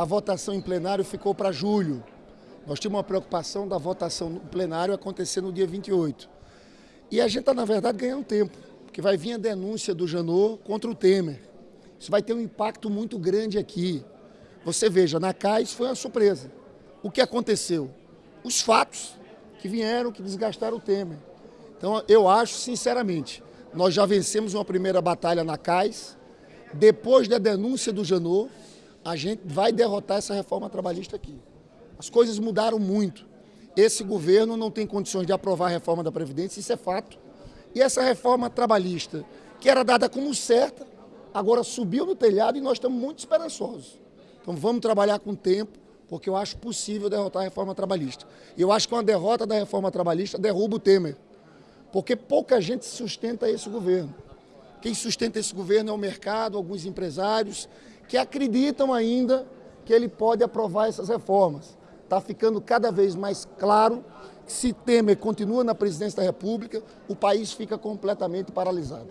A votação em plenário ficou para julho. Nós tínhamos uma preocupação da votação no plenário acontecer no dia 28. E a gente está, na verdade, ganhando tempo, porque vai vir a denúncia do Janot contra o Temer. Isso vai ter um impacto muito grande aqui. Você veja, na CAIS foi uma surpresa. O que aconteceu? Os fatos que vieram, que desgastaram o Temer. Então, eu acho, sinceramente, nós já vencemos uma primeira batalha na CAIS. Depois da denúncia do Janot, a gente vai derrotar essa reforma trabalhista aqui. As coisas mudaram muito. Esse governo não tem condições de aprovar a reforma da Previdência, isso é fato. E essa reforma trabalhista, que era dada como certa, agora subiu no telhado e nós estamos muito esperançosos. Então vamos trabalhar com tempo, porque eu acho possível derrotar a reforma trabalhista. E eu acho que uma derrota da reforma trabalhista derruba o Temer, porque pouca gente sustenta esse governo. Quem sustenta esse governo é o mercado, alguns empresários, que acreditam ainda que ele pode aprovar essas reformas. Está ficando cada vez mais claro que se Temer continua na presidência da República, o país fica completamente paralisado.